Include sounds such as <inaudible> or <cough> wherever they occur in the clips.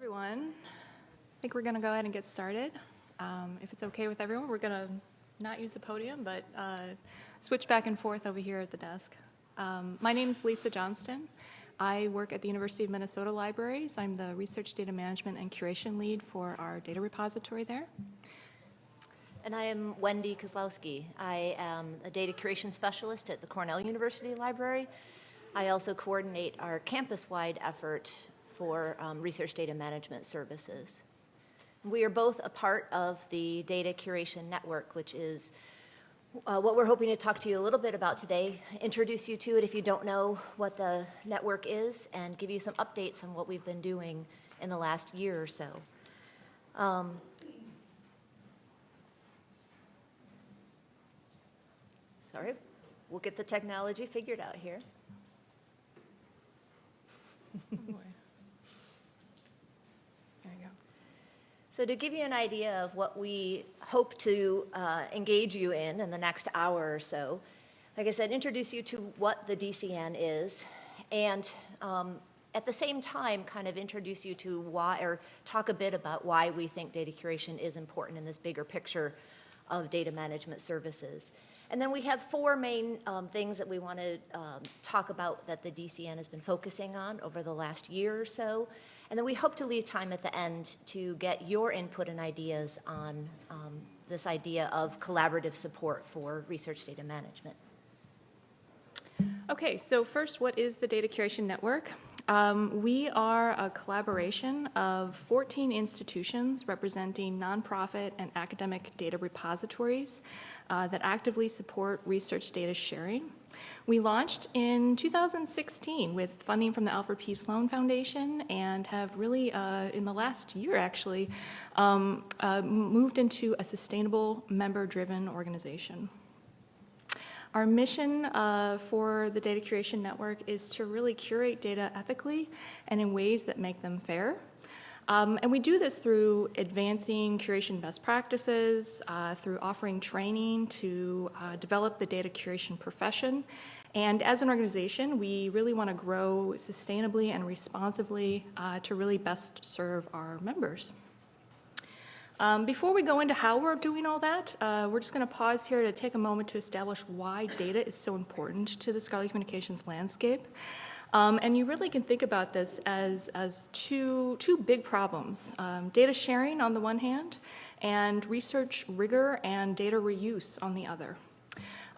everyone. I think we're going to go ahead and get started. Um, if it's okay with everyone, we're going to not use the podium, but uh, switch back and forth over here at the desk. Um, my name is Lisa Johnston. I work at the University of Minnesota Libraries. I'm the Research Data Management and Curation Lead for our data repository there. And I am Wendy Kozlowski. I am a data curation specialist for um, research data management services. We are both a part of the Data Curation Network, which is uh, what we're hoping to talk to you a little bit about today, introduce you to it if you don't know what the network is, and give you some updates on what we've been doing in the last year or so. Um, sorry, we'll get the technology figured out here. <laughs> There you go. So to give you an idea of what we hope to uh, engage you in in the next hour or so, like I said, introduce you to what the DCN is, and um, at the same time, kind of introduce you to why, or talk a bit about why we think data curation is important in this bigger picture of data management services. And then we have four main um, things that we want to um, talk about that the DCN has been focusing on over the last year or so. And then we hope to leave time at the end to get your input and ideas on um, this idea of collaborative support for research data management. Okay, so first, what is the Data Curation Network? Um, we are a collaboration of 14 institutions representing nonprofit and academic data repositories uh, that actively support research data sharing. We launched in 2016 with funding from the Alfred P. Sloan Foundation and have really, uh, in the last year actually, um, uh, moved into a sustainable member-driven organization. Our mission uh, for the Data Curation Network is to really curate data ethically and in ways that make them fair. Um, and we do this through advancing curation best practices, uh, through offering training to uh, develop the data curation profession. And as an organization, we really want to grow sustainably and responsibly uh, to really best serve our members. Um, before we go into how we're doing all that, uh, we're just going to pause here to take a moment to establish why data is so important to the scholarly communications landscape. Um, and you really can think about this as, as two, two big problems. Um, data sharing on the one hand, and research rigor and data reuse on the other.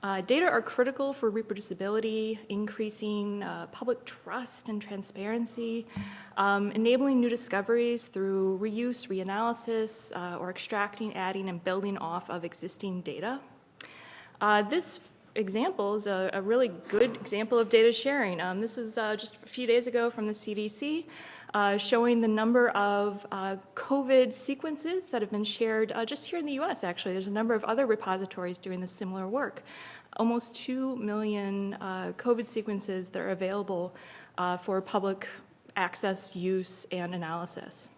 Uh, data are critical for reproducibility, increasing uh, public trust and transparency, um, enabling new discoveries through reuse, reanalysis, uh, or extracting, adding, and building off of existing data. Uh, this example is a, a, really good example of data sharing. Um, this is uh, just a few days ago from the CDC. Uh, showing the number of uh, COVID sequences that have been shared uh, just here in the US, actually. There's a number of other repositories doing this similar work. Almost 2 million uh, COVID sequences that are available uh, for public access, use, and analysis.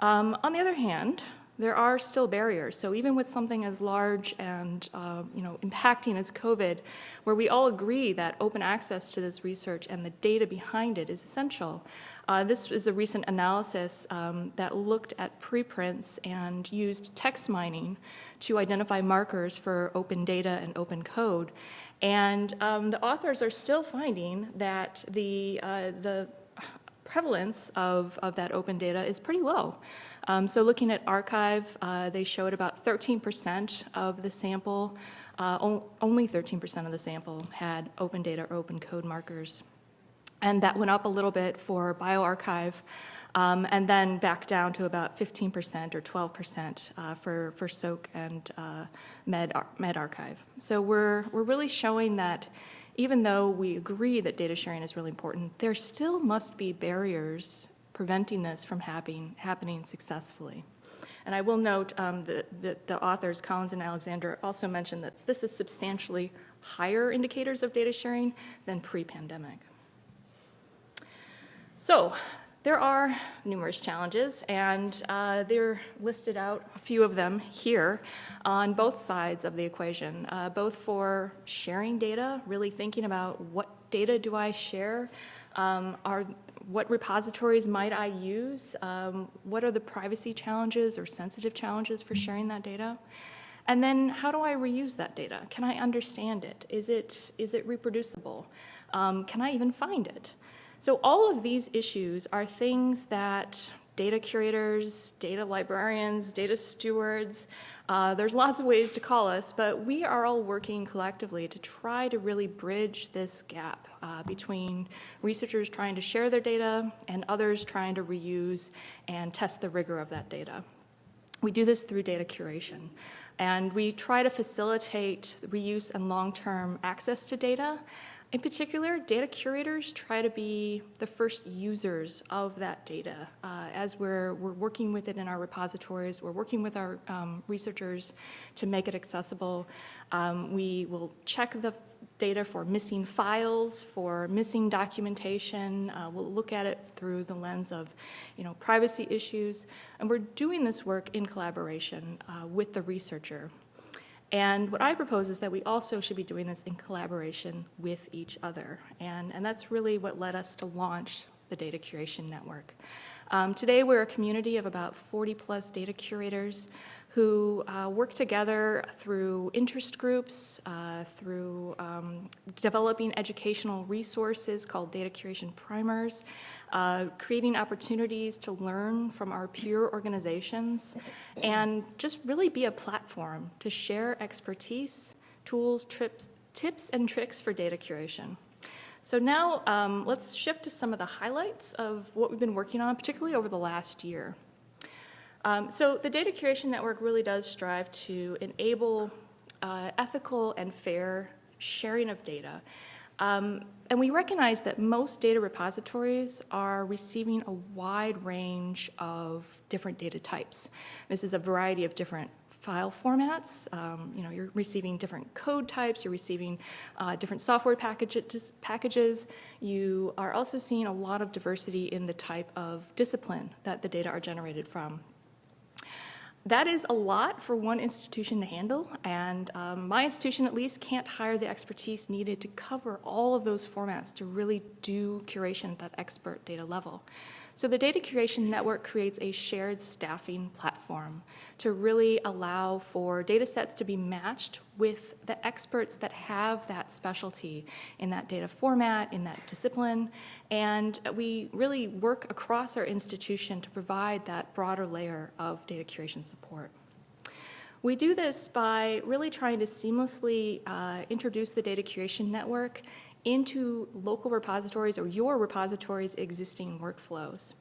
Um, on the other hand, there are still barriers. So even with something as large and uh, you know impacting as COVID, where we all agree that open access to this research and the data behind it is essential, uh, this is a recent analysis um, that looked at preprints and used text mining to identify markers for open data and open code. And um, the authors are still finding that the, uh, the prevalence of, of that open data is pretty low. Um, so looking at arXiv, uh, they showed about 13% of the sample, uh, only 13% of the sample had open data or open code markers. And that went up a little bit for bioRxiv, um, and then back down to about 15% or 12% uh, for, for SOAK and uh, Med, medRxiv. So we're, we're really showing that even though we agree that data sharing is really important, there still must be barriers preventing this from happening, happening successfully. And I will note um, that, the authors, Collins and Alexander, also mentioned that this is substantially higher indicators of data sharing than pre-pandemic. So there are numerous challenges, and uh, they're listed out, a few of them here, on both sides of the equation, uh, both for sharing data, really thinking about what data do I share, Um, Are, what repositories might I use? Um, What are the privacy challenges or sensitive challenges for sharing that data? And then how do I reuse that data? Can I understand it? Is it, is it reproducible? Um, Can I even find it? So all of these issues are things that data curators, data librarians, data stewards, uh, there's lots of ways to call us, but we are all working collectively to try to really bridge this gap uh, between researchers trying to share their data and others trying to reuse and test the rigor of that data. We do this through data curation. And we try to facilitate reuse and long-term access to data. In particular, data curators try to be the first users of that data. Uh, as we're, we're working with it in our repositories, we're working with our um, researchers to make it accessible. Um, we will check the data for missing files, for missing documentation. Uh, we'll look at it through the lens of, you know, privacy issues. And we're doing this work in collaboration uh, with the researcher. And what I propose is that we also should be doing this in collaboration with each other. And, and that's really what led us to launch the Data Curation Network. Um, today, we're a community of about 40 plus data curators who uh, work together through interest groups, uh, through um, developing educational resources called data curation primers, uh, creating opportunities to learn from our peer organizations, and just really be a platform to share expertise, tools, trips, tips, and tricks for data curation. So now um, let's shift to some of the highlights of what we've been working on, particularly over the last year. Um, so the Data Curation Network really does strive to enable uh, ethical and fair sharing of data. Um, and we recognize that most data repositories are receiving a wide range of different data types. This is a variety of different file formats. Um, you know, you're receiving different code types, you're receiving uh, different software packages, packages. You are also seeing a lot of diversity in the type of discipline that the data are generated from. That is a lot for one institution to handle, and um, my institution at least can't hire the expertise needed to cover all of those formats to really do curation at that expert data level. So the Data Curation Network creates a shared staffing platform to really allow for data sets to be matched with the experts that have that specialty in that data format, in that discipline, and we really work across our institution to provide that broader layer of data curation support. We do this by really trying to seamlessly uh, introduce the data curation network into local repositories or your repository's existing workflows.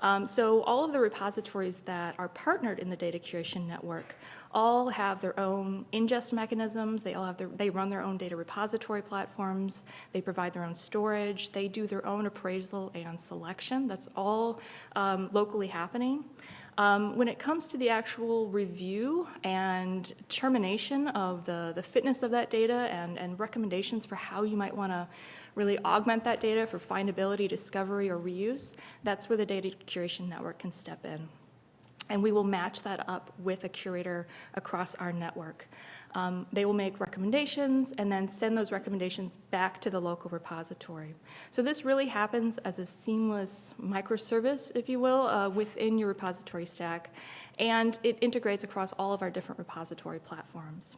Um, so all of the repositories that are partnered in the data curation network all have their own ingest mechanisms, they all have their, they run their own data repository platforms, they provide their own storage, they do their own appraisal and selection, that's all um, locally happening. Um, when it comes to the actual review and termination of the, the fitness of that data and, and recommendations for how you might want to really augment that data for findability, discovery, or reuse, that's where the data curation network can step in. And we will match that up with a curator across our network. Um, they will make recommendations and then send those recommendations back to the local repository. So this really happens as a seamless microservice, if you will, uh, within your repository stack, and it integrates across all of our different repository platforms.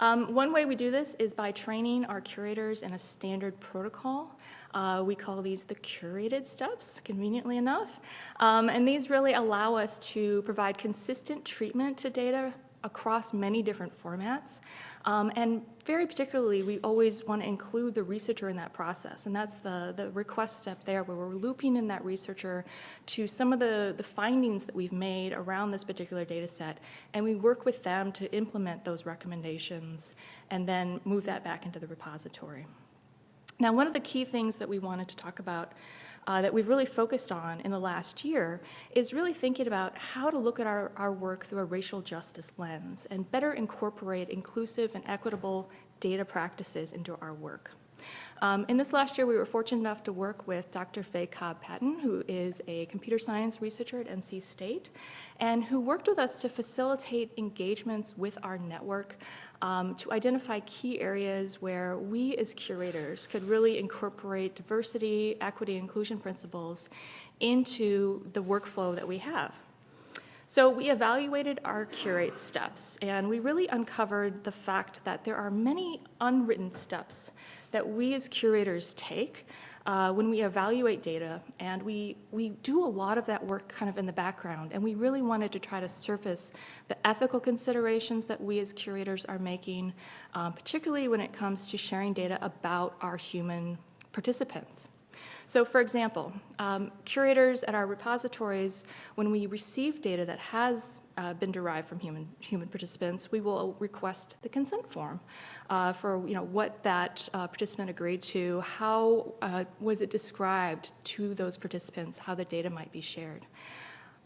Um, one way we do this is by training our curators in a standard protocol. Uh, we call these the curated steps, conveniently enough. Um, and these really allow us to provide consistent treatment to data across many different formats. Um, and very particularly, we always want to include the researcher in that process. And that's the, the request step there, where we're looping in that researcher to some of the, the findings that we've made around this particular data set. And we work with them to implement those recommendations and then move that back into the repository. Now, one of the key things that we wanted to talk about uh, that we've really focused on in the last year is really thinking about how to look at our, our work through a racial justice lens and better incorporate inclusive and equitable data practices into our work. Um, in this last year, we were fortunate enough to work with Dr. Fay Cobb Payton, who is a computer science researcher at NC State, and who worked with us to facilitate engagements with our network um, to identify key areas where we as curators could really incorporate diversity, equity, inclusion principles into the workflow that we have. So we evaluated our curate steps, and we really uncovered the fact that there are many unwritten steps that we as curators take uh, when we evaluate data, and we, we do a lot of that work kind of in the background, and we really wanted to try to surface the ethical considerations that we as curators are making, um, particularly when it comes to sharing data about our human participants. So for example, um, curators at our repositories, when we receive data that has uh, been derived from human, human participants, we will request the consent form uh, for you know, what that uh, participant agreed to, how uh, was it described to those participants, how the data might be shared.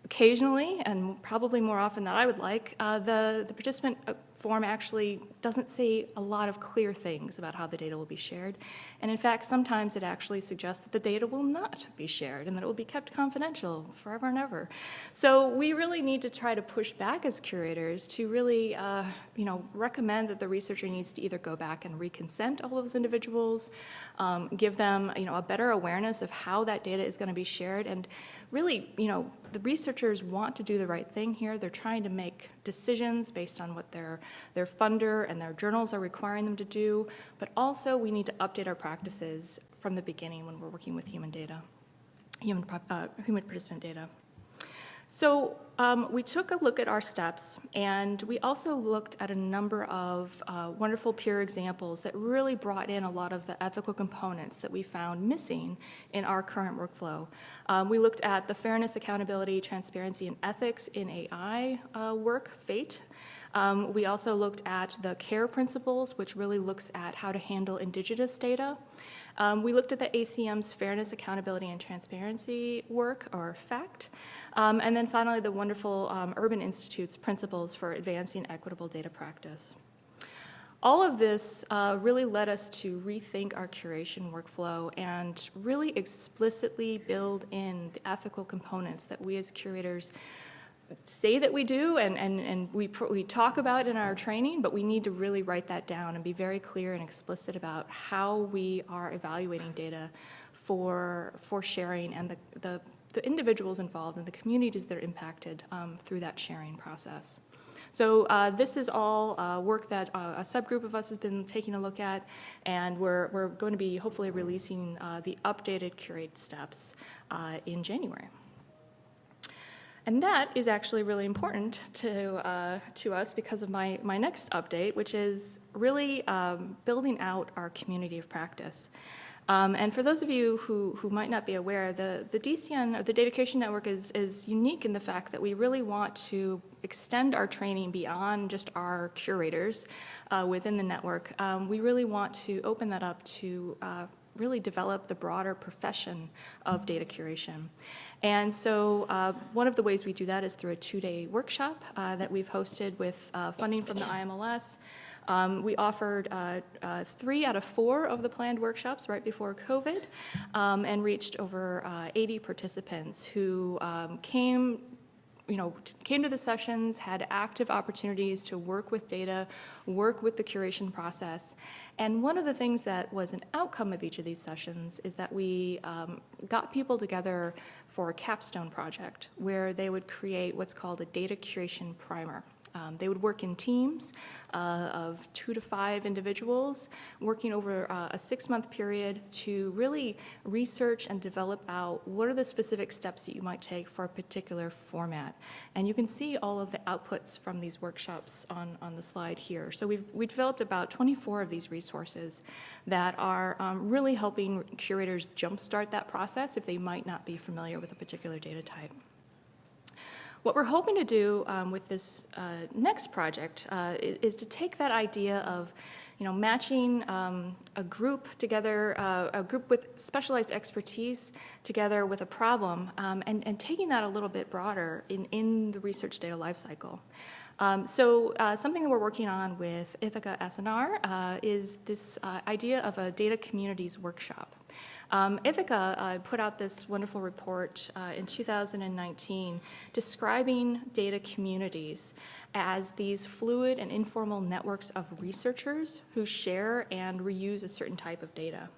Occasionally, and probably more often than I would like, uh, the, the participant uh, form actually doesn't say a lot of clear things about how the data will be shared. And in fact, sometimes it actually suggests that the data will not be shared and that it will be kept confidential forever and ever. So we really need to try to push back as curators to really, uh, you know, recommend that the researcher needs to either go back and reconsent all those individuals, um, give them, you know, a better awareness of how that data is going to be shared, and really, you know, the researchers want to do the right thing here. They're trying to make decisions based on what their, their funder and their journals are requiring them to do, but also we need to update our practices from the beginning when we're working with human data, human, uh, human participant data. So um, we took a look at our steps, and we also looked at a number of uh, wonderful peer examples that really brought in a lot of the ethical components that we found missing in our current workflow. Um, we looked at the fairness, accountability, transparency, and ethics in AI uh, work, FATE. Um, we also looked at the CARE principles, which really looks at how to handle indigenous data. Um, we looked at the ACM's Fairness, Accountability, and Transparency work, or FACT. Um, and then finally, the wonderful um, Urban Institute's Principles for Advancing Equitable Data Practice. All of this uh, really led us to rethink our curation workflow and really explicitly build in the ethical components that we as curators say that we do and, and, and we, we talk about in our training, but we need to really write that down and be very clear and explicit about how we are evaluating data for, for sharing and the, the, the individuals involved and the communities that are impacted um, through that sharing process. So uh, this is all uh, work that uh, a subgroup of us has been taking a look at, and we're, we're going to be hopefully releasing uh, the updated curate steps uh, in January. And that is actually really important to, uh, to us because of my, my next update, which is really um, building out our community of practice. Um, and for those of you who, who might not be aware, the, the DCN, or the Data Curation Network, is, is unique in the fact that we really want to extend our training beyond just our curators uh, within the network. Um, we really want to open that up to uh, really develop the broader profession of data curation. And so uh, one of the ways we do that is through a two-day workshop uh, that we've hosted with uh, funding from the IMLS. Um, we offered uh, uh, three out of four of the planned workshops right before COVID um, and reached over uh, 80 participants who um, came you know, came to the sessions, had active opportunities to work with data, work with the curation process. And one of the things that was an outcome of each of these sessions is that we um, got people together for a capstone project where they would create what's called a data curation primer. Um, they would work in teams uh, of two to five individuals, working over uh, a six-month period to really research and develop out what are the specific steps that you might take for a particular format. And you can see all of the outputs from these workshops on, on the slide here. So we've, we developed about 24 of these resources that are um, really helping curators jumpstart that process if they might not be familiar with a particular data type. What we're hoping to do um, with this uh, next project uh, is, to take that idea of you know, matching um, a group together, uh, a group with specialized expertise together with a problem, um, and, and taking that a little bit broader in, in the research data lifecycle. Um, so uh, something that we're working on with Ithaka S+R uh, is this uh, idea of a data communities workshop. Um, Ithaka uh, put out this wonderful report uh, in 2019 describing data communities as these fluid and informal networks of researchers who share and reuse a certain type of data.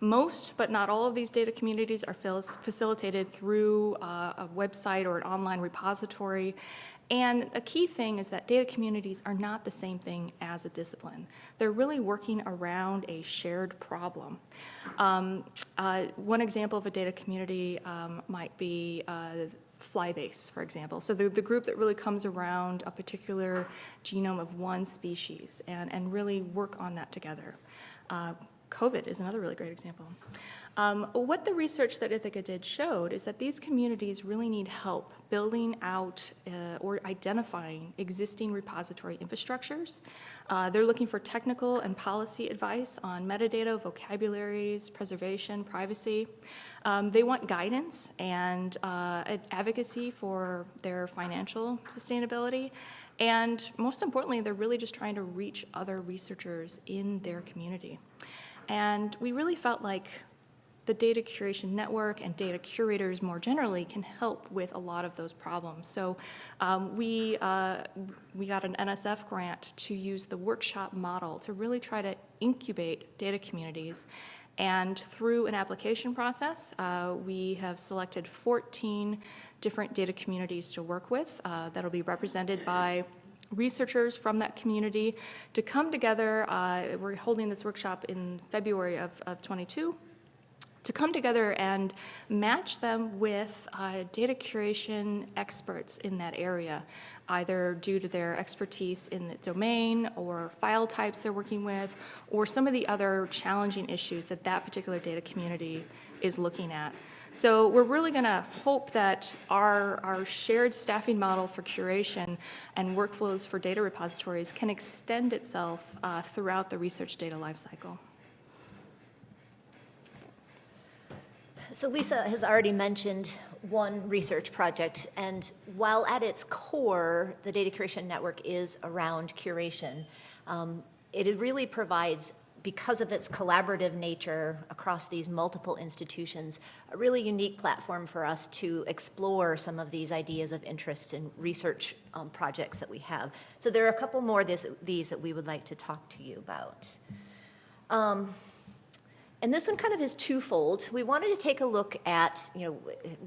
Most, but not all of these data communities are facilitated through uh, a website or an online repository. And a key thing is that data communities are not the same thing as a discipline. They're really working around a shared problem. Um, uh, one example of a data community um, might be uh, Flybase, for example. So the, the group that really comes around a particular genome of one species and, and really work on that together. Uh, COVID is another really great example. Um, what the research that Ithaka did showed is that these communities really need help building out uh, or identifying existing repository infrastructures. Uh, they're looking for technical and policy advice on metadata, vocabularies, preservation, privacy. Um, they want guidance and uh, advocacy for their financial sustainability. And most importantly, they're really just trying to reach other researchers in their community. And we really felt like the data curation network and data curators more generally can help with a lot of those problems. So um, we, uh, we got an NSF grant to use the workshop model to really try to incubate data communities. And through an application process, uh, we have selected 14 different data communities to work with uh, that'll be represented by researchers from that community to come together. Uh, we're holding this workshop in February of, of 22 to come together and match them with uh, data curation experts in that area, either due to their expertise in the domain or file types they're working with, or some of the other challenging issues that that particular data community is looking at. So we're really going to hope that our, our shared staffing model for curation and workflows for data repositories can extend itself uh, throughout the research data lifecycle. So Lisa has already mentioned one research project, and while at its core, the data curation network is around curation, um, it really provides because of its collaborative nature across these multiple institutions, a really unique platform for us to explore some of these ideas of interest in research um, projects that we have. So there are a couple more this, these that we would like to talk to you about. Um, and this one kind of is twofold. We wanted to take a look at, you know,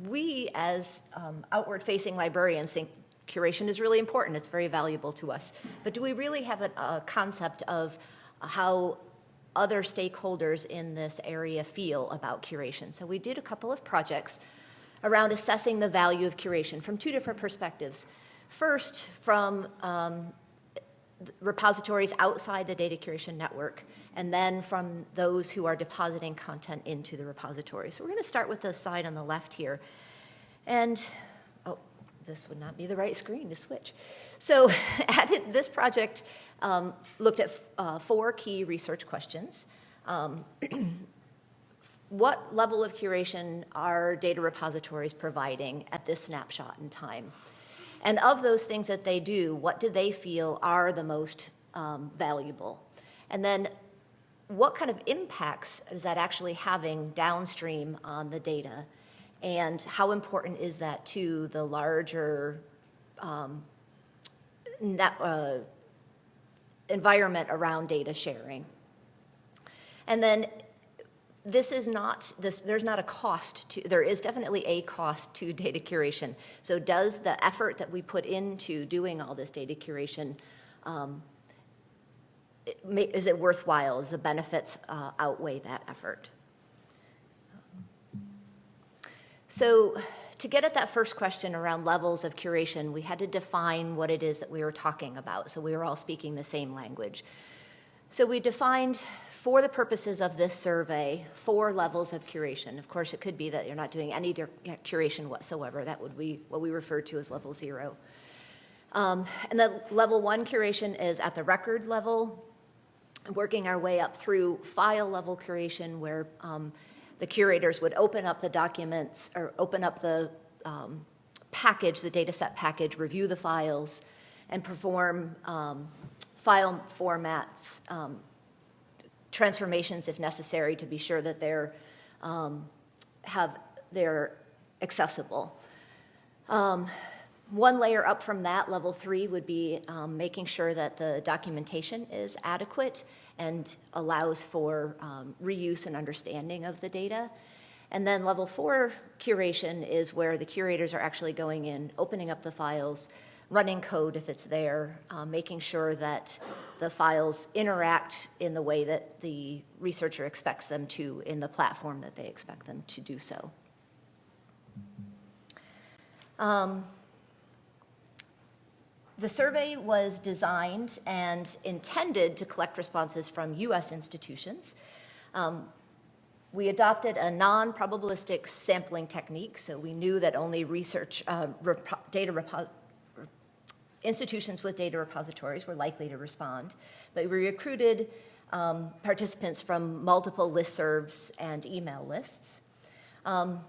we as um, outward-facing librarians think curation is really important. It's very valuable to us. But do we really have a, a concept of how other stakeholders in this area feel about curation. So we did a couple of projects around assessing the value of curation from two different perspectives. First, from um, repositories outside the data curation network, and then from those who are depositing content into the repository. So we're going to start with the side on the left here. And, this would not be the right screen to switch. So <laughs> this project um, looked at uh, four key research questions. Um, <clears throat> what level of curation are data repositories providing at this snapshot in time? And of those things that they do, what do they feel are the most um, valuable? And then what kind of impacts is that actually having downstream on the data? And how important is that to the larger um, net, uh, environment around data sharing. And then this is not, this, there's not a cost to, there is definitely a cost to data curation. So does the effort that we put into doing all this data curation, um, it may, is it worthwhile? Does the benefits uh, outweigh that effort? So to get at that first question around levels of curation, we had to define what it is that we were talking about, so we were all speaking the same language. So we defined, for the purposes of this survey, four levels of curation. Of course, it could be that you're not doing any curation whatsoever. That would be what we refer to as level zero. Um, and the level one curation is at the record level, working our way up through file level curation where um, the curators would open up the documents or open up the um, package, the data set package, review the files, and perform um, file formats, um, transformations if necessary to be sure that they're, um, have, they're accessible. Um, One layer up from that, level three, would be um, making sure that the documentation is adequate and allows for um, reuse and understanding of the data. And then level four curation is where the curators are actually going in, opening up the files, running code if it's there, um, making sure that the files interact in the way that the researcher expects them to in the platform that they expect them to do so. Um, The survey was designed and intended to collect responses from US institutions. Um, we adopted a non-probabilistic sampling technique, so we knew that only research, uh, data institutions with data repositories were likely to respond. But we recruited um, participants from multiple listservs and email lists. Um,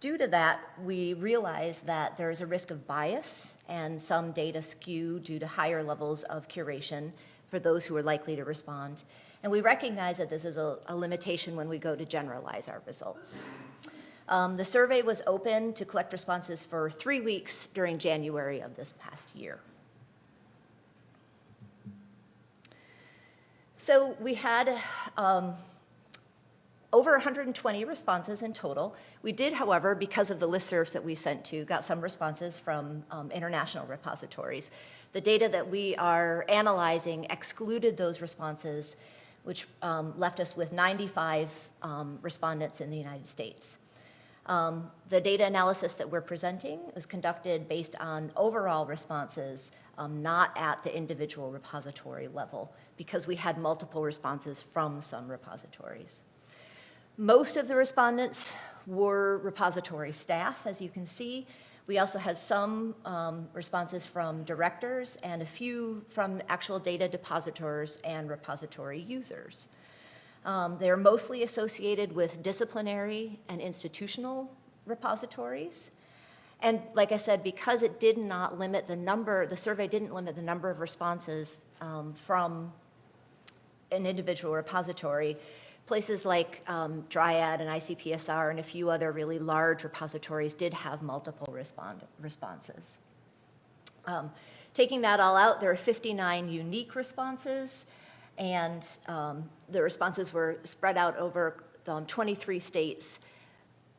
Due to that, we realize that there is a risk of bias and some data skew due to higher levels of curation for those who are likely to respond. And we recognize that this is a, a limitation when we go to generalize our results. Um, the survey was open to collect responses for three weeks during January of this past year. So we had um, over 120 responses in total. We did, however, because of the listservs that we sent to, got some responses from um, international repositories. The data that we are analyzing excluded those responses, which um, left us with 95 um, respondents in the United States. Um, The data analysis that we're presenting was conducted based on overall responses, um, not at the individual repository level, because we had multiple responses from some repositories. Most of the respondents were repository staff, as you can see. We also had some um, responses from directors and a few from actual data depositors and repository users. Um, They are mostly associated with disciplinary and institutional repositories. And like I said, because it did not limit the number, the survey didn't limit the number of responses um, from an individual repository, places like um, Dryad and ICPSR and a few other really large repositories did have multiple respond, responses. Um, taking that all out, there are 59 unique responses, and um, the responses were spread out over um, 23 states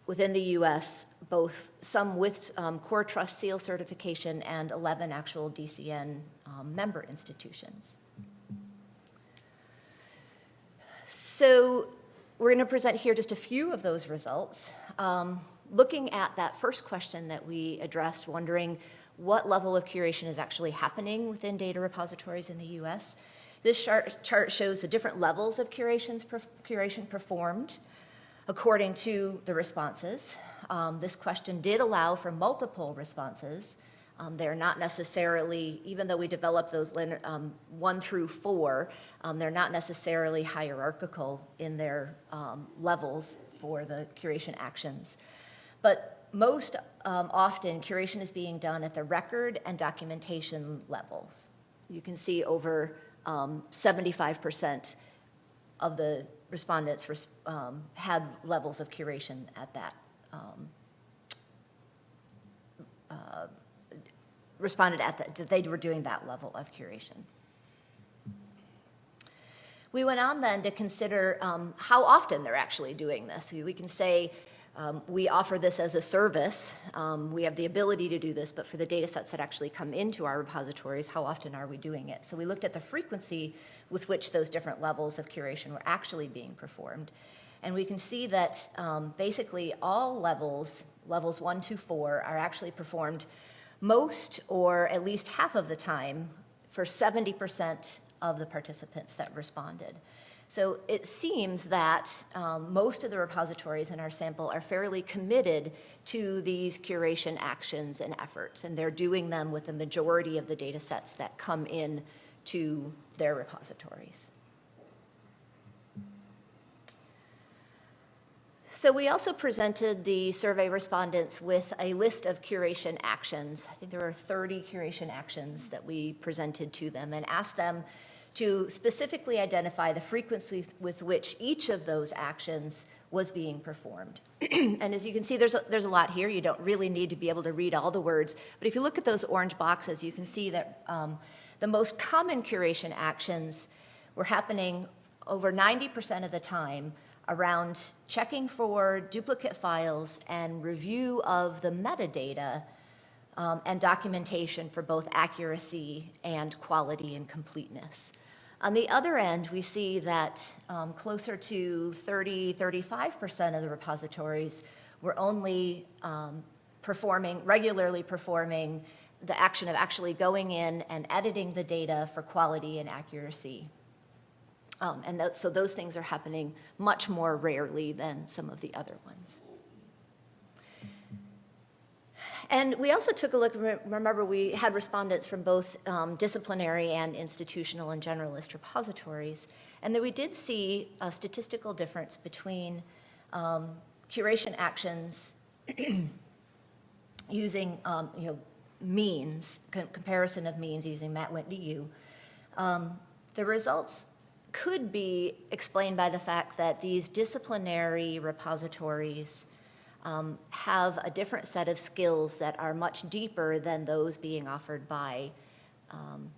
within the US, both some with um, Core Trust Seal certification and 11 actual DCN um, member institutions. So we're going to present here just a few of those results. Um, looking at that first question that we addressed, wondering what level of curation is actually happening within data repositories in the US. This chart, shows the different levels of curations, curation performed according to the responses. Um, this question did allow for multiple responses. Um, they're not necessarily, even though we develop those um, one through four, um, they're not necessarily hierarchical in their um, levels for the curation actions. But most um, often, curation is being done at the record and documentation levels. You can see over 75% of the respondents res had levels of curation at that uh, responded at that, they were doing that level of curation. We went on then to consider um, how often they're actually doing this. We can say um, we offer this as a service. Um, we have the ability to do this, but for the data sets that actually come into our repositories, how often are we doing it? So we looked at the frequency with which those different levels of curation were actually being performed. And we can see that um, basically all levels, levels one to four, are actually performed most or at least half of the time for 70% of the participants that responded. So it seems that um, most of the repositories in our sample are fairly committed to these curation actions and efforts, and they're doing them with the majority of the data sets that come in to their repositories. So we also presented the survey respondents with a list of curation actions. I think there were 30 curation actions that we presented to them and asked them to specifically identify the frequency with which each of those actions was being performed. <clears throat> and as you can see, there's a, there's a lot here. You don't really need to be able to read all the words. But if you look at those orange boxes, you can see that um, the most common curation actions were happening over 90% of the time around checking for duplicate files and review of the metadata um, and documentation for both accuracy and quality and completeness. On the other end, we see that um, closer to 30, 35% of the repositories were only um, performing, regularly performing the action of actually going in and editing the data for quality and accuracy. Um, and th so those things are happening much more rarely than some of the other ones. And we also took a look, remember we had respondents from both um, disciplinary and institutional and generalist repositories, and that we did see a statistical difference between um, curation actions <clears throat> using, um, you know, means, com comparison of means using Mann-Whitney U. Um, the results could be explained by the fact that these disciplinary repositories um, have a different set of skills that are much deeper than those being offered by um,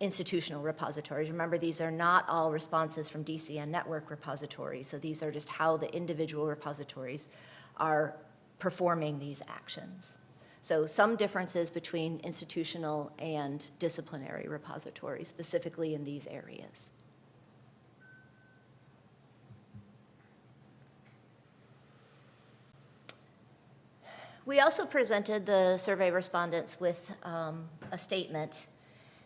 institutional repositories. Remember, these are not all responses from DCN network repositories, so these are just how the individual repositories are performing these actions. So some differences between institutional and disciplinary repositories, specifically in these areas. We also presented the survey respondents with um, a statement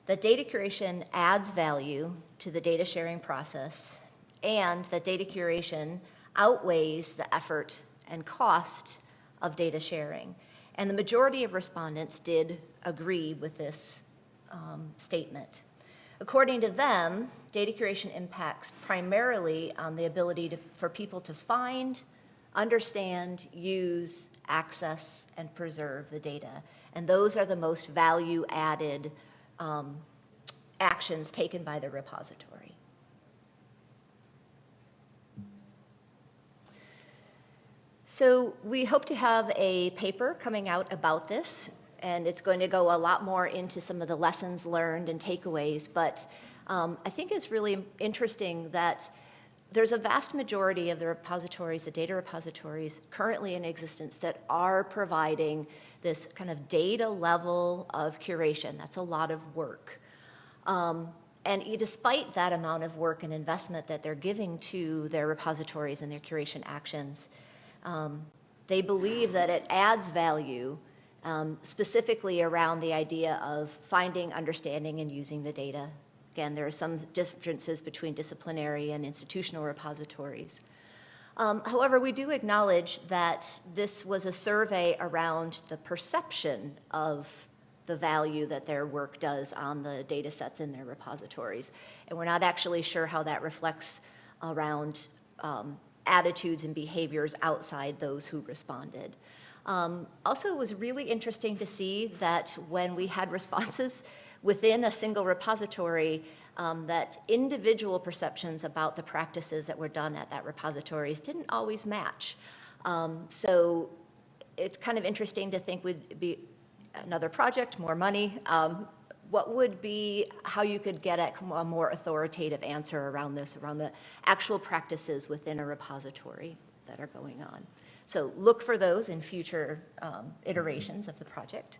that data curation adds value to the data sharing process and that data curation outweighs the effort and cost of data sharing. And the majority of respondents did agree with this um, statement. According to them, data curation impacts primarily on the ability to, for people to find, understand, use, access, and preserve the data. And those are the most value-added um, actions taken by the repository. So we hope to have a paper coming out about this, and it's going to go a lot more into some of the lessons learned and takeaways, but um, I think it's really interesting that there's a vast majority of the repositories, the data repositories currently in existence that are providing this kind of data level of curation. That's a lot of work. Um, and despite that amount of work and investment that they're giving to their repositories and their curation actions, um, they believe that it adds value um, specifically around the idea of finding, understanding, and using the data Again, there are some differences between disciplinary and institutional repositories. Um, however, we do acknowledge that this was a survey around the perception of the value that their work does on the data sets in their repositories. And we're not actually sure how that reflects around um, attitudes and behaviors outside those who responded. Um, also, it was really interesting to see that when we had responses within a single repository um, that individual perceptions about the practices that were done at that repositories didn't always match. Um, so it's kind of interesting to think would be another project, more money. Um, what would be how you could get at a more authoritative answer around this, around the actual practices within a repository that are going on. So look for those in future um, iterations of the project.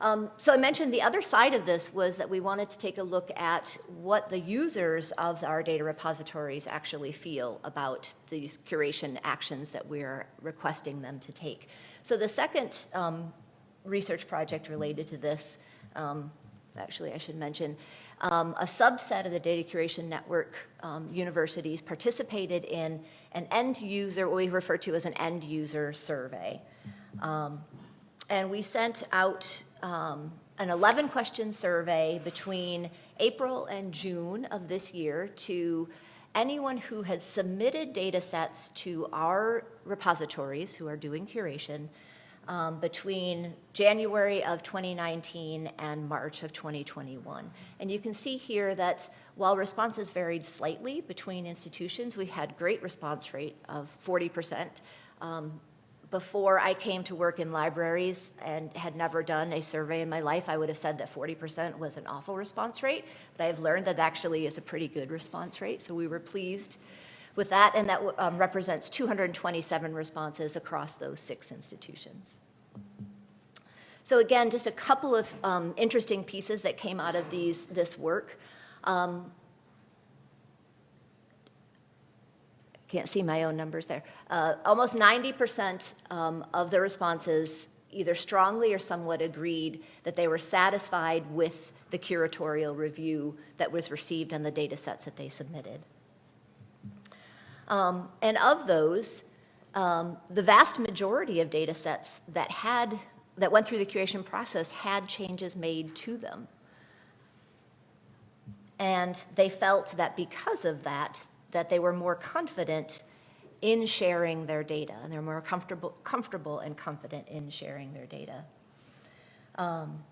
Um, so I mentioned the other side of this was that we wanted to take a look at what the users of our data repositories actually feel about these curation actions that we're requesting them to take. So the second um, research project related to this, um, actually I should mention, um, a subset of the data curation network um, universities participated in an end user, what we refer to as an end user survey. Um, and we sent out um, an 11 question survey between April and June of this year to anyone who had submitted data sets to our repositories who are doing curation um, between January of 2019 and March of 2021. And you can see here that while responses varied slightly between institutions, we had great response rate of 40%. Um, before I came to work in libraries and had never done a survey in my life, I would have said that 40% was an awful response rate, but I've learned that actually is a pretty good response rate, so we were pleased with that, and that um, represents 227 responses across those six institutions. So again, just a couple of um, interesting pieces that came out of these, this work. Um, can't see my own numbers there. Uh, almost 90% um, of the responses either strongly or somewhat agreed that they were satisfied with the curatorial review that was received on the data sets that they submitted. Um, and of those, um, the vast majority of data sets that had that went through the curation process had changes made to them. And they felt that because of that, that they were more confident in sharing their data, and they're more comfortable, comfortable and confident in sharing their data. Um,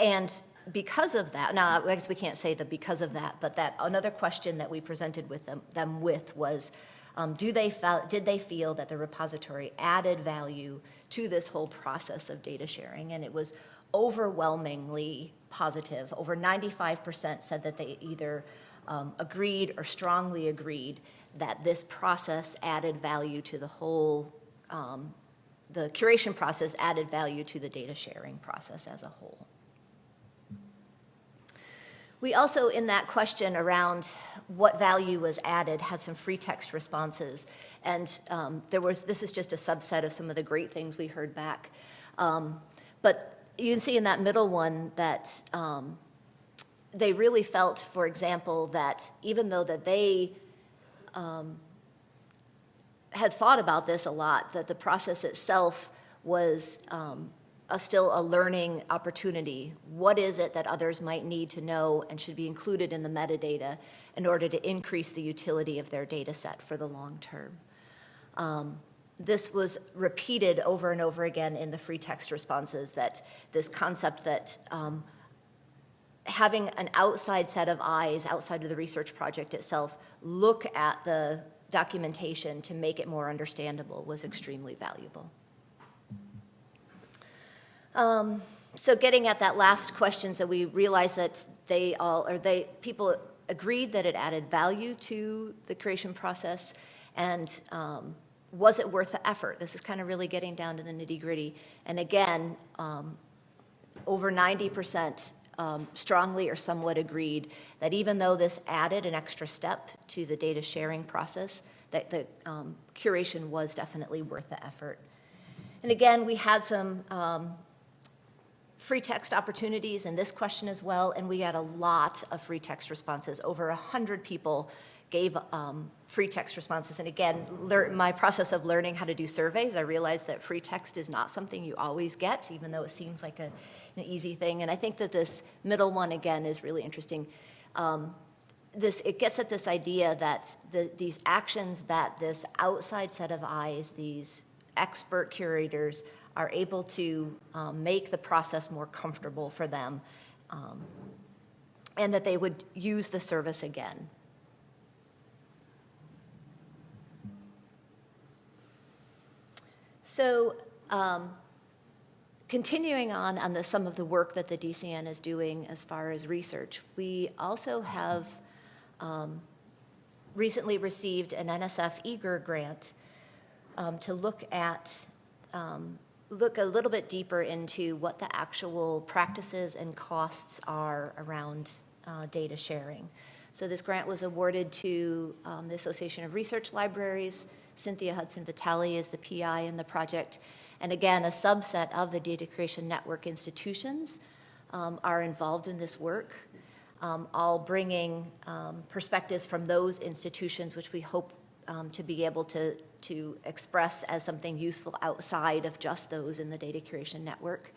and because of that, now I guess we can't say that because of that, but that another question that we presented with them, them with was, um, do they felt, did they feel that the repository added value to this whole process of data sharing? And it was overwhelmingly positive. Over 95% said that they either um, agreed or strongly agreed that this process added value to the whole, um, the curation process added value to the data sharing process as a whole. We also, in that question around what value was added, had some free text responses. And um, there was, this is just a subset of some of the great things we heard back. Um, but you can see in that middle one that um, they really felt, for example, that even though that they um, had thought about this a lot, that the process itself was um, a, still a learning opportunity. What is it that others might need to know and should be included in the metadata in order to increase the utility of their data set for the long term? Um, this was repeated over and over again in the free text responses that this concept that um, having an outside set of eyes outside of the research project itself look at the documentation to make it more understandable was extremely valuable. Um, so getting at that last question, so we realized that they all, or they, people agreed that it added value to the curation process and um, was it worth the effort? This is kind of really getting down to the nitty gritty. And again, um, over 90% um, strongly or somewhat agreed that even though this added an extra step to the data sharing process, that the um, curation was definitely worth the effort. And again, we had some um, free text opportunities in this question as well, and we had a lot of free text responses. Over 100 people gave um, free text responses. And again, my process of learning how to do surveys, I realized that free text is not something you always get, even though it seems like a, an easy thing. And I think that this middle one, again, is really interesting. Um, this, it gets at this idea that the, these actions that this outside set of eyes, these expert curators, are able to um, make the process more comfortable for them um, and that they would use the service again. So um, continuing on on the, some of the work that the DCN is doing as far as research, we also have um, recently received an NSF eager grant um, to look at um, look a little bit deeper into what the actual practices and costs are around uh, data sharing. So this grant was awarded to um, the Association of Research Libraries, Cynthia Hudson Vitale is the PI in the project. And again, a subset of the Data Curation Network institutions um, are involved in this work, um, all bringing um, perspectives from those institutions, which we hope um, to be able to, to express as something useful outside of just those in the Data Curation Network.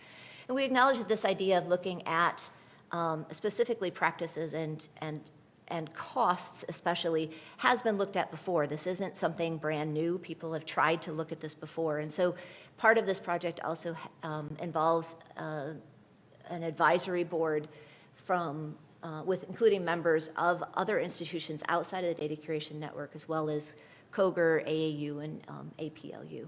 And we acknowledge that this idea of looking at um, specifically practices and, and and costs especially has been looked at before. This isn't something brand new. People have tried to look at this before. And so part of this project also um, involves uh, an advisory board from, uh, with including members of other institutions outside of the data curation network, as well as COGR, AAU, and um, APLU.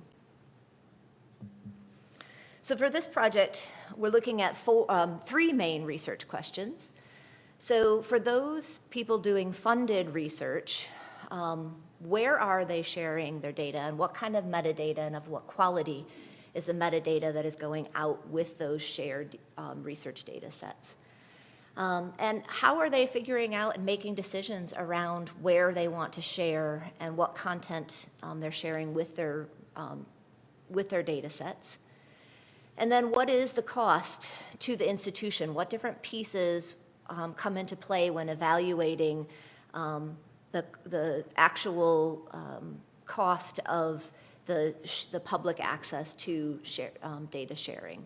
So for this project, we're looking at four, um, three main research questions. So for those people doing funded research, um, where are they sharing their data and what kind of metadata and of what quality is the metadata that is going out with those shared um, research data sets? Um, and how are they figuring out and making decisions around where they want to share and what content um, they're sharing with their, um, with their data sets? And then what is the cost to the institution? What different pieces um, come into play when evaluating um, the, the actual um, cost of the, the public access to share, um, data sharing?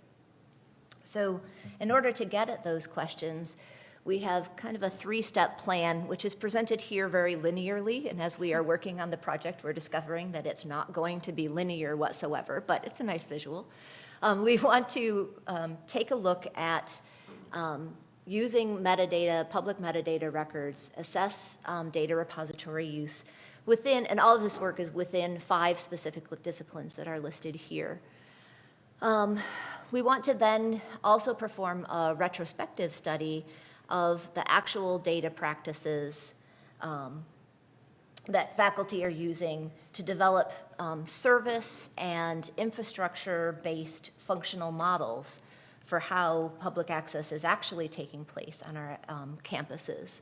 So in order to get at those questions, we have kind of a three-step plan, which is presented here very linearly. And as we are working on the project, we're discovering that it's not going to be linear whatsoever, but it's a nice visual. Um, we want to um, take a look at um, using metadata, public metadata records, assess um, data repository use within, and all of this work is within five specific disciplines that are listed here. Um, we want to then also perform a retrospective study of the actual data practices um, that faculty are using to develop um, service and infrastructure-based functional models for how public access is actually taking place on our um, campuses.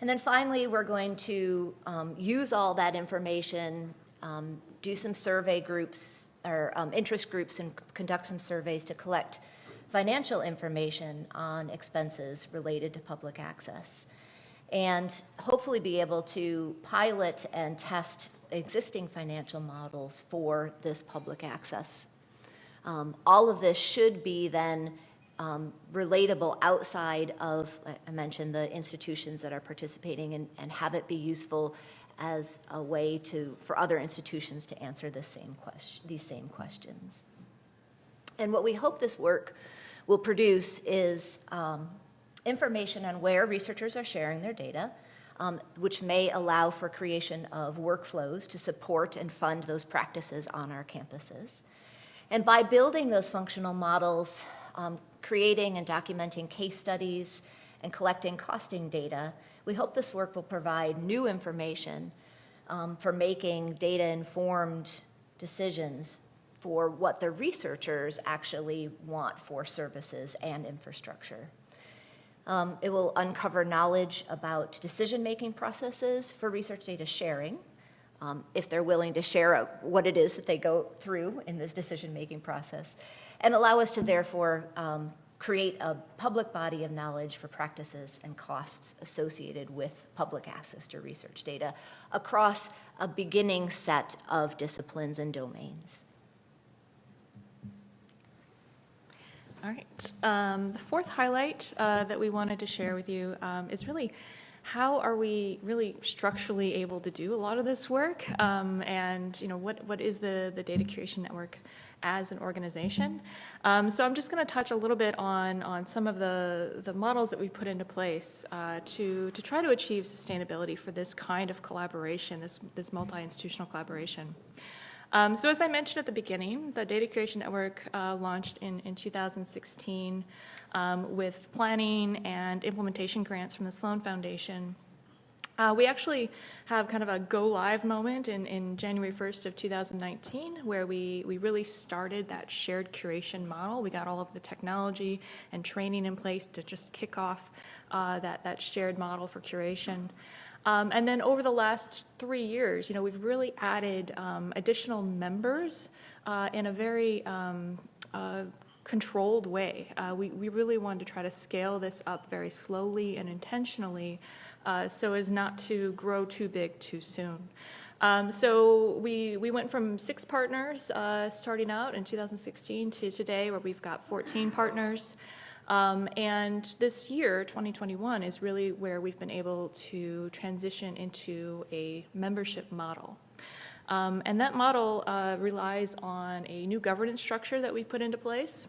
And then finally, we're going to um, use all that information, um, do some survey groups or um, interest groups and conduct some surveys to collect financial information on expenses related to public access and hopefully be able to pilot and test existing financial models for this public access. Um, all of this should be then um, relatable outside of, I mentioned, the institutions that are participating and, and have it be useful as a way to, for other institutions to answer the same question, these same questions. And what we hope this work will produce is um, information on where researchers are sharing their data, um, which may allow for creation of workflows to support and fund those practices on our campuses. And by building those functional models, um, creating and documenting case studies, and collecting costing data, we hope this work will provide new information um, for making data-informed decisions for what the researchers actually want for services and infrastructure. Um, it will uncover knowledge about decision-making processes for research data sharing, um, if they're willing to share a, what it is that they go through in this decision-making process, and allow us to therefore um, create a public body of knowledge for practices and costs associated with public access to research data across a beginning set of disciplines and domains. All right. Um, the fourth highlight uh, that we wanted to share with you um, is really how are we really structurally able to do a lot of this work? Um, and you know, what, what is the, the data curation network as an organization? Um, so I'm just going to touch a little bit on, on some of the, the models that we put into place uh, to, to try to achieve sustainability for this kind of collaboration, this, this multi-institutional collaboration. Um, so as I mentioned at the beginning, the Data Curation Network uh, launched in, in 2016 um, with planning and implementation grants from the Sloan Foundation. Uh, we actually have kind of a go live moment in, in January 1st of 2019 where we, we really started that shared curation model. We got all of the technology and training in place to just kick off uh, that, that shared model for curation. Um, and then over the last three years, you know, we've really added um, additional members uh, in a very um, uh, controlled way. Uh, we, we really wanted to try to scale this up very slowly and intentionally uh, so as not to grow too big too soon. Um, so we, we went from six partners uh, starting out in 2016 to today where we've got 14 partners. Um, and this year, 2021, is really where we've been able to transition into a membership model. Um, and that model uh, relies on a new governance structure that we put into place.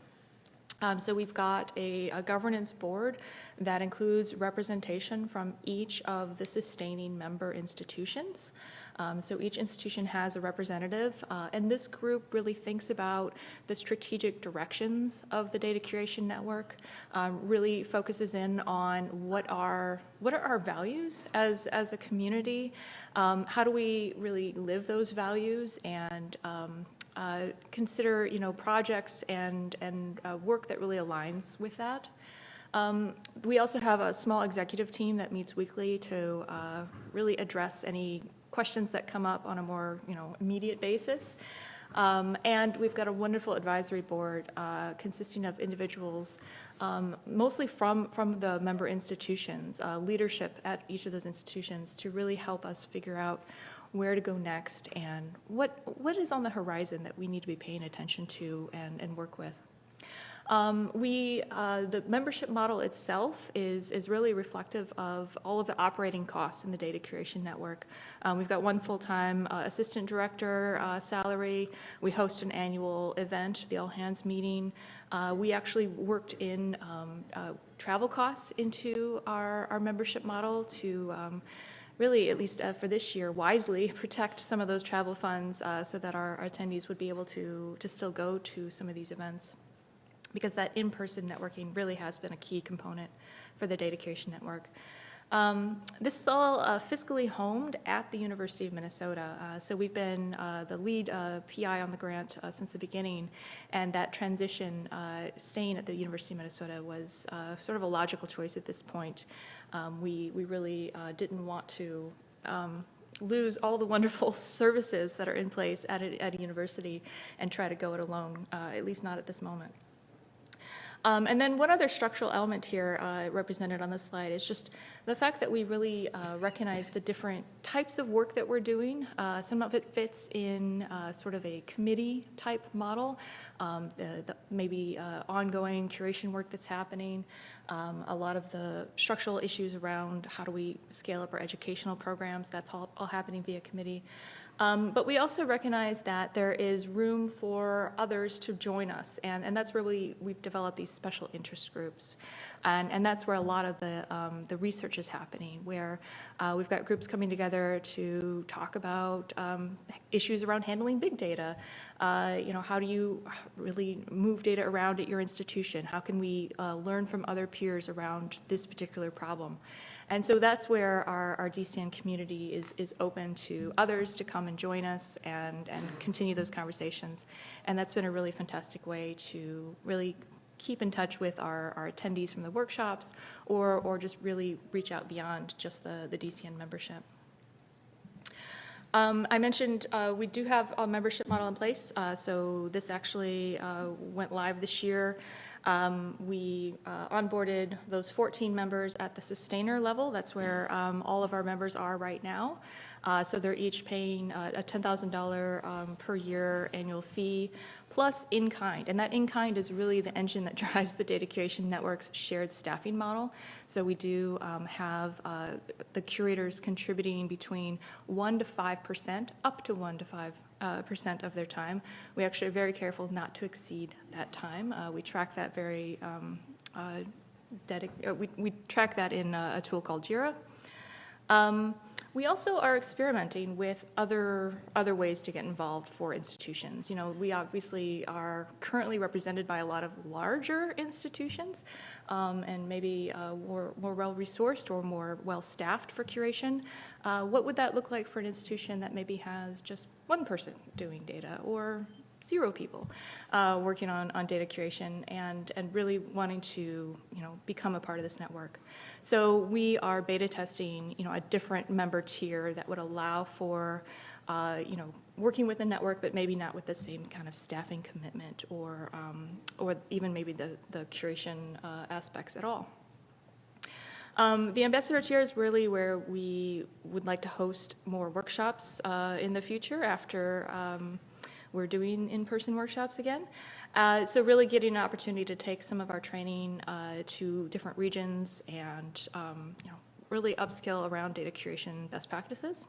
Um, so we've got a, a, governance board that includes representation from each of the sustaining member institutions. Um, so each institution has a representative, uh, and this group really thinks about the strategic directions of the data curation network, um, really focuses in on what are, what are our values as, as a community, um, how do we really live those values and um, uh, consider you know projects and and uh, work that really aligns with that. Um, we also have a small executive team that meets weekly to uh, really address any questions that come up on a more you know immediate basis. Um, and we've got a wonderful advisory board uh, consisting of individuals, um, mostly from, from the member institutions, uh, leadership at each of those institutions to really help us figure out where to go next and what, what is on the horizon that we need to be paying attention to and, and work with. Um, we, uh, the membership model itself is, is really reflective of all of the operating costs in the data curation network. Um, we've got one full-time uh, assistant director uh, salary. We host an annual event, the all hands meeting. Uh, we actually worked in um, uh, travel costs into our, our membership model to um, really, at least uh, for this year, wisely <laughs> protect some of those travel funds uh, so that our, our, attendees would be able to, to still go to some of these events. Because that in-person networking really has been a key component for the Data Curation Network. Um, this is all uh, fiscally homed at the University of Minnesota. Uh, so we've been uh, the lead uh, PI on the grant uh, since the beginning, and that transition, uh, staying at the University of Minnesota was sort of a logical choice at this point. Um, we, we really didn't want to um, lose all the <laughs> wonderful services that are in place at a, at a university and try to go it alone, at least not at this moment. Um, and then one other structural element here uh, represented on this slide is just the fact that we really uh, recognize the different types of work that we're doing. Uh, some of it fits in uh, sort of a committee type model, um, the, the, maybe uh, ongoing curation work that's happening, um, a lot of the structural issues around how do we scale up our educational programs, that's all, all happening via committee. Um, but we also recognize that there is room for others to join us, and, and that's where we, we've developed these special interest groups. And, and that's where a lot of the, um, the research is happening, where uh, we've got groups coming together to talk about um, issues around handling big data. Uh, you know, how do you really move data around at your institution? How can we uh, learn from other peers around this particular problem? And so that's where our, our DCN community is, is open to others to come and join us and, and continue those conversations. And that's been a really fantastic way to really keep in touch with our, our attendees from the workshops or, or just really reach out beyond just the, the DCN membership. Um, I mentioned uh, we do have a membership model in place, uh, so this actually uh, went live this year. Um, we uh, onboarded those 14 members at the sustainer level. That's where um, all of our members are right now. Uh, so they're each paying uh, a $10,000 um, per year annual fee plus in kind. And that in kind is really the engine that <laughs> drives the Data Curation Network's shared staffing model. So we do um, have uh, the curators contributing between 1 to 5%, up to 1 to 5 uh, percent of their time. We actually are very careful not to exceed that time. Uh, we track that very, um, uh, uh we, we track that in a, a tool called JIRA. Um, we also are experimenting with other other ways to get involved for institutions. You know, we obviously are currently represented by a lot of larger institutions, um, and maybe uh, more more well resourced or more well staffed for curation. Uh, what would that look like for an institution that maybe has just one person doing data or zero people uh, working on, on data curation and, and really wanting to you know, become a part of this network. So we are beta testing you know, a different member tier that would allow for uh, you know, working with the network, but maybe not with the same kind of staffing commitment or, um, or even maybe the, the curation uh, aspects at all. Um, the ambassador tier is really where we would like to host more workshops uh, in the future after um, we're doing in-person workshops again. Uh, So really getting an opportunity to take some of our training uh, to different regions and, um, you know, really upskill around data curation best practices.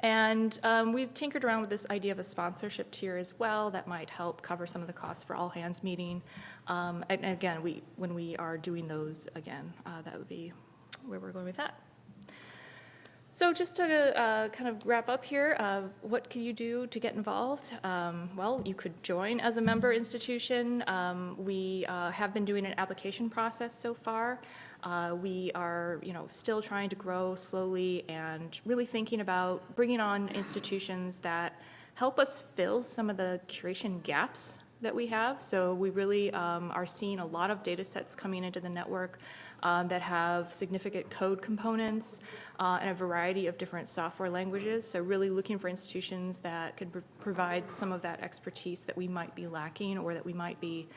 And um, we've tinkered around with this idea of a sponsorship tier as well that might help cover some of the costs for all hands meeting. Um, and, again, we when we are doing those again, uh, that would be where we're going with that. So just to uh, kind of wrap up here, uh, what can you do to get involved? Um, well, you could join as a member institution. Um, we uh, have been doing an application process so far. Uh, we are, you know, still trying to grow slowly and really thinking about bringing on institutions that help us fill some of the curation gaps that we have. So we really um, are seeing a lot of data sets coming into the network um, that have significant code components uh, and a variety of different software languages. So really looking for institutions that could pr- provide some of that expertise that we might be lacking or that we might be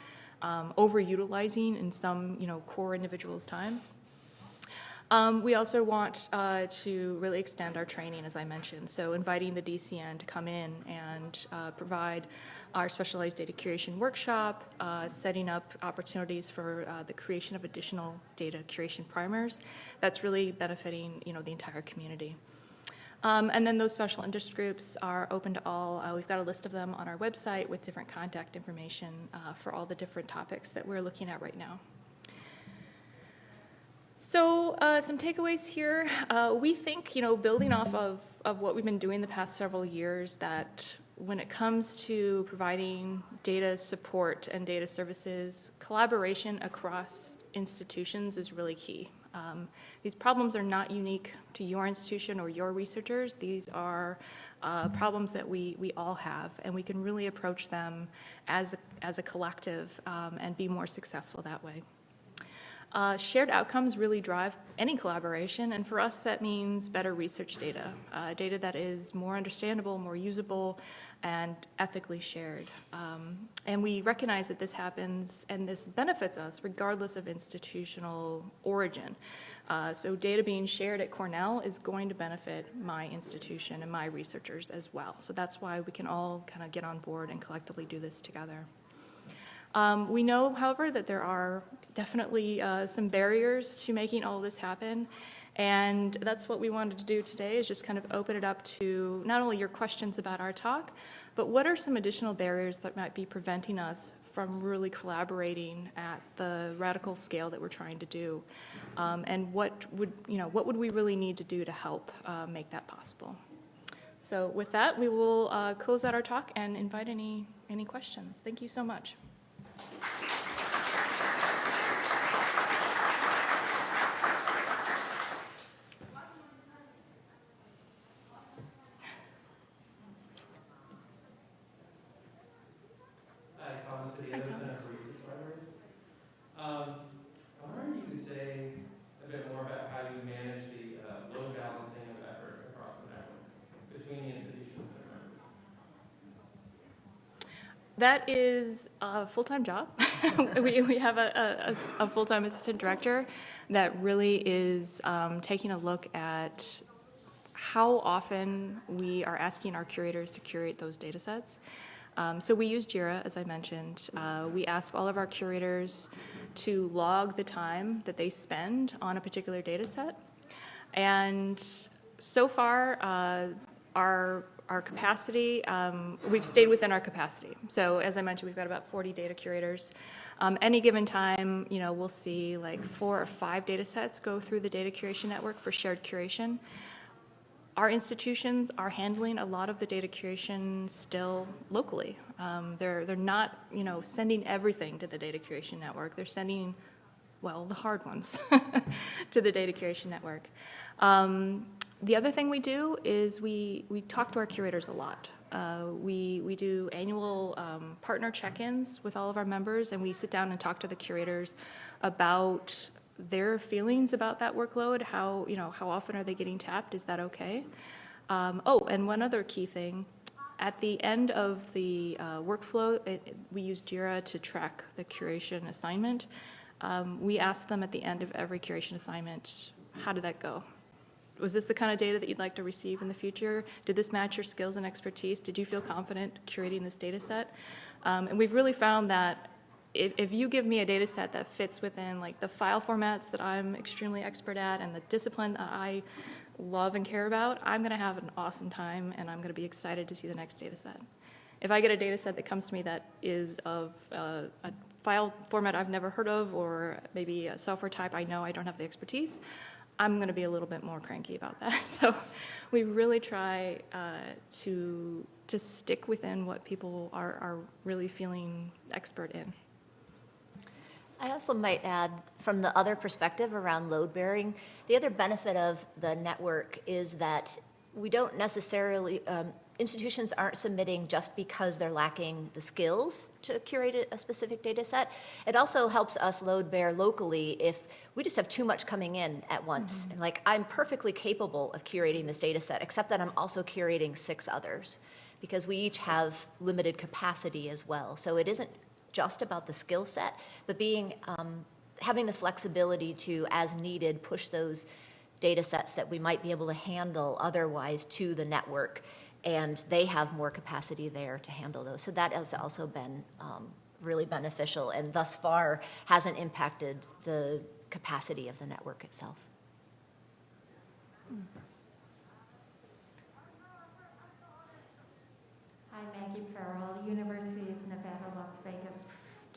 um, overutilizing in some, you know, core individuals' time. Um, we also want uh, to really extend our training, as I mentioned. So inviting the DCN to come in and uh, provide our specialized data curation workshop, uh, setting up opportunities for uh, the creation of additional data curation primers. That's really benefiting, you know, the entire community. Um, and then those special interest groups are open to all. Uh, we've got a list of them on our website with different contact information uh, for all the different topics that we're looking at right now. So uh, some takeaways here. Uh, we think, you know, building off of, of what we've been doing the past several years, that when it comes to providing data support and data services, collaboration across institutions is really key. Um, these problems are not unique to your institution or your researchers. These are uh, problems that we, we all have, and we can really approach them as a, as a collective um, and be more successful that way. Uh, shared outcomes really drive any collaboration, and for us, that means better research data, uh, data that is more understandable, more usable, and ethically shared. Um, and we recognize that this happens and this benefits us regardless of institutional origin. Uh, so data being shared at Cornell is going to benefit my institution and my researchers as well. So that's why we can all kind of get on board and collectively do this together. Um, we know, however, that there are definitely uh, some barriers to making all this happen. And that's what we wanted to do today is just kind of open it up to not only your questions about our talk, but what are some additional barriers that might be preventing us from really collaborating at the radical scale that we're trying to do? Um, and what would, you know, what would we really need to do to help uh, make that possible? So with that, we will uh, close out our talk and invite any, any questions. Thank you so much. Hi, Thomas City, Hi, Center for Thomas. Research Libraries. Um, I wonder if you could say a bit more about how you manage the uh, load balancing of effort across the network between the institutions and members. That is a full-time job. <laughs> we, we have a, a, a full-time assistant director that really is um, taking a look at how often we are asking our curators to curate those data sets. Um, so we use JIRA, as I mentioned. Uh, we ask all of our curators to log the time that they spend on a particular data set. And so far, uh, our, our capacity, um, we've stayed within our capacity. So as I mentioned, we've got about 40 data curators. Um, any given time, you know, we'll see like four or five data sets go through the data curation network for shared curation. Our institutions are handling a lot of the data curation still locally. Um, they're, they're not, you know, sending everything to the data curation network. They're sending, well, the hard ones <laughs> to the data curation network. Um, the other thing we do is we, we talk to our curators a lot. Uh, we, we do annual um, partner check-ins with all of our members, and we sit down and talk to the curators about their feelings about that workload, how, you know, how often are they getting tapped, is that okay? Um, oh, and one other key thing, at the end of the uh, workflow, it, we use JIRA to track the curation assignment. Um, we ask them at the end of every curation assignment, how did that go? Was this the kind of data that you'd like to receive in the future? Did this match your skills and expertise? Did you feel confident curating this data set? Um, and we've really found that if, if you give me a data set that fits within like the file formats that I'm extremely expert at and the discipline that I love and care about, I'm gonna have an awesome time and I'm gonna be excited to see the next data set. If I get a data set that comes to me that is of uh, a file format I've never heard of or maybe a software type I know I don't have the expertise, I'm going to be a little bit more cranky about that. <laughs> So we really try uh, to, to stick within what people are, are really feeling expert in. I also might add, from the other perspective around load bearing, the other benefit of the network is that we don't necessarily, um, institutions aren't submitting just because they're lacking the skills to curate a- specific data set. It also helps us load bear locally if we just have too much coming in at once. And like, I'm perfectly capable of curating this data set, except that I'm also curating six others because we each have limited capacity as well. So it isn't just about the skill set, but being, um, having the flexibility to, as needed, push those data sets that we might be able to handle otherwise to the network. And they have more capacity there to handle those. So that has also been um, really beneficial and thus far hasn't impacted the capacity of the network itself. Hi, Maggie Farrell, University of Nevada, Las Vegas.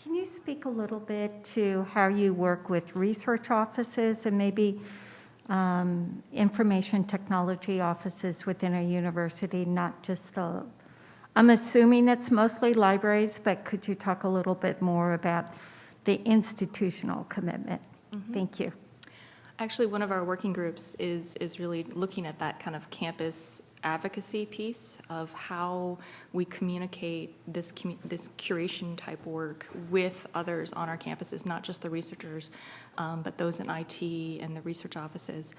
Can you speak a little bit to how you work with research offices and maybe um, information technology offices within a university, not just the, I'm assuming it's mostly libraries, but could you talk a little bit more about the institutional commitment? Thank you. Actually, one of our working groups is, is really looking at that kind of campus advocacy piece of how we communicate this, this curation type work with others on our campuses, not just the researchers, um, but those in IT and the research offices.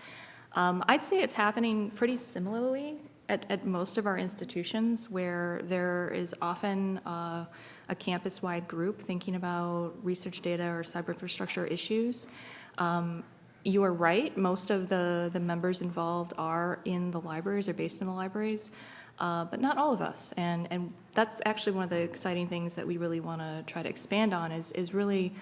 Um, I'd say it's happening pretty similarly at, at most of our institutions where there is often uh, a campus-wide group thinking about research data or cyber infrastructure issues. Um, you are right, most of the, the members involved are in the libraries, or based in the libraries, uh, but not all of us. And, and that's actually one of the exciting things that we really want to try to expand on is, is really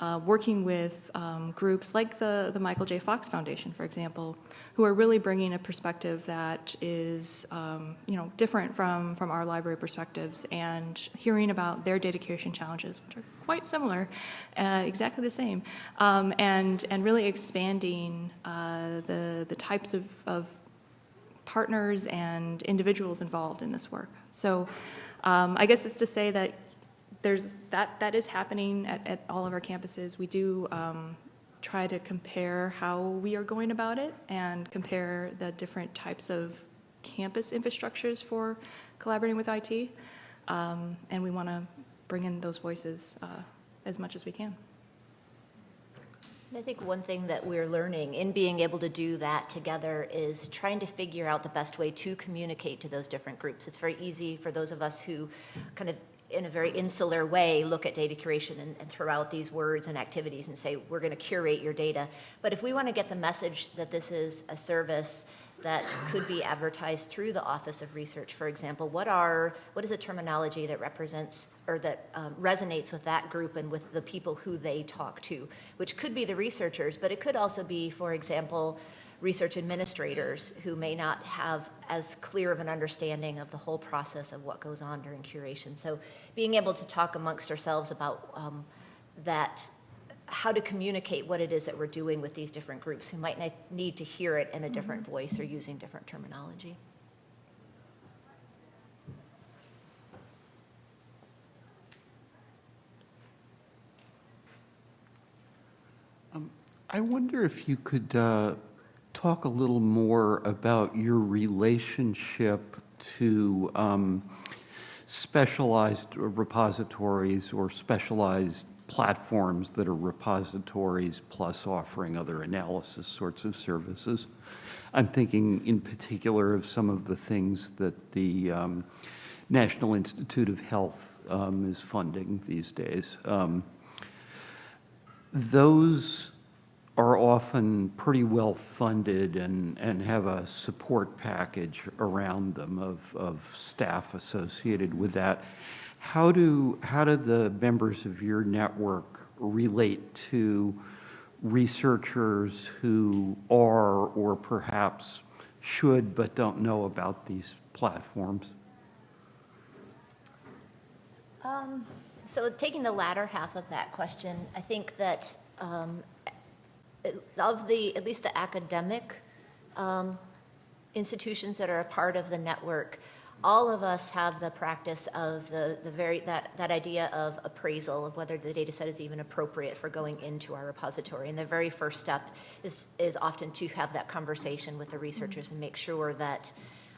uh, working with um, groups like the, the Michael J. Fox Foundation, for example, who are really bringing a perspective that is, um, you know, different from, from our library perspectives and hearing about their data curation challenges, which are quite similar, uh, exactly the same, um, and, and really expanding uh, the, the types of, of partners and individuals involved in this work. So um, I guess it's to say that there's, that, that is happening at, at all of our campuses. We do um, try to compare how we are going about it and compare the different types of campus infrastructures for collaborating with IT. Um, and we want to bring in those voices uh, as much as we can. I think one thing that we're learning in being able to do that together is trying to figure out the best way to communicate to those different groups. It's very easy for those of us who kind of in a very insular way look at data curation and, and throw out these words and activities and say, we're going to curate your data. But if we want to get the message that this is a service that could be advertised through the Office of Research, for example, what are what is a terminology that represents or that um, resonates with that group and with the people who they talk to, which could be the researchers, but it could also be, for example, research administrators who may not have as clear of an understanding of the whole process of what goes on during curation. So being able to talk amongst ourselves about um, that, how to communicate what it is that we're doing with these different groups who might need to hear it in a different voice or using different terminology. I wonder if you could uh, talk a little more about your relationship to um, specialized repositories or specialized platforms that are repositories plus offering other analysis sorts of services. I'm thinking in particular of some of the things that the um, National Institute of Health um, is funding these days. Um, those are often pretty well-funded and, and have a support package around them of, of staff associated with that. How do, how do the members of your network relate to researchers who are or perhaps should but don't know about these platforms? Um, So taking the latter half of that question, I think that um, of the, at least the academic um, institutions that are a part of the network, all of us have the practice of the, the very, that, that idea of appraisal of whether the data set is even appropriate for going into our repository. And the very first step is, is often to have that conversation with the researchers and make sure that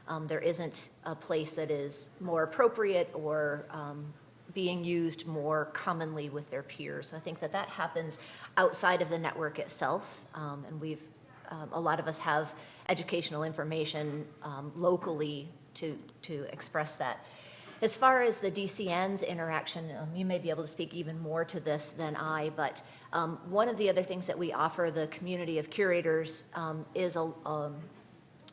um, there isn't a place that is more appropriate or um, being used more commonly with their peers. I think that that happens outside of the network itself, um, and we've, um, a lot of us have educational information um, locally to, to express that. As far as the DCN's interaction, um, you may be able to speak even more to this than I, but um, one of the other things that we offer the community of curators um, is a,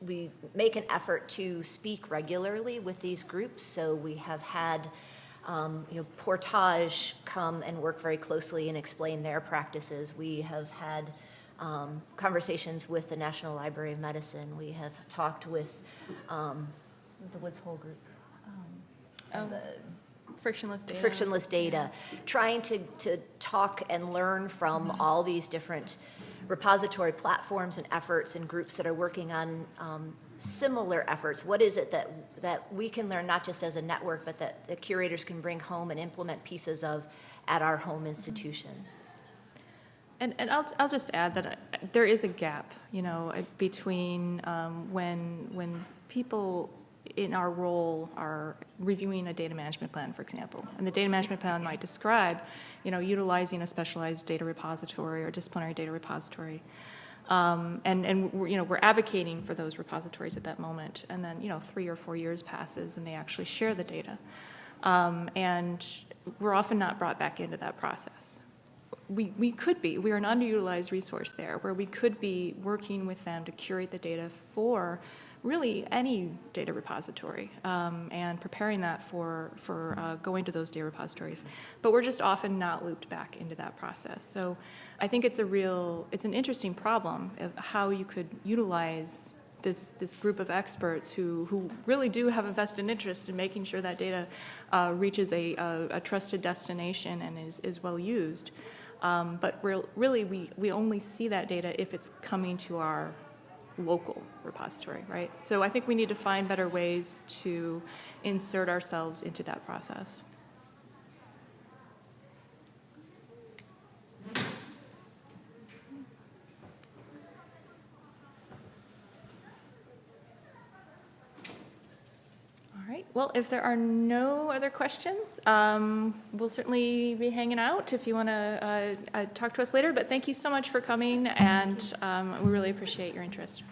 we make an effort to speak regularly with these groups. So we have had, um, you know, Portage come and work very closely and explain their practices. We have had um, conversations with the National Library of Medicine. We have talked with um, the Woods Hole Group. um, Oh, the- Frictionless data. frictionless data, trying to, to talk and learn from all these different repository platforms and efforts and groups that are working on um, similar efforts. What is it that, that we can learn, not just as a network, but that the curators can bring home and implement pieces of at our home institutions? And, and I'll, I'll just add that uh, there is a gap, you know, uh, between um, when, when people in our role are reviewing a data management plan, for example. And the data management plan might describe, you know, utilizing a specialized data repository or disciplinary data repository. Um, and, and, we're, you know, we're advocating for those repositories at that moment. And then, you know, three or four years passes and they actually share the data. Um, and we're often not brought back into that process we, we could be, we are an underutilized resource there, where we could be working with them to curate the data for really any data repository um, and preparing that for, for uh, going to those data repositories. But we're just often not looped back into that process. So I think it's a real, it's an interesting problem of how you could utilize this, this group of experts who, who really do have a vested interest in making sure that data uh, reaches a, a, a trusted destination and is, is well used. Um, but really, we, we only see that data if it's coming to our local repository, right? So I think we need to find better ways to insert ourselves into that process. Right, well, if there are no other questions, um, we'll certainly be hanging out if you want to uh, uh, talk to us later, but thank you so much for coming, and um, we really appreciate your interest.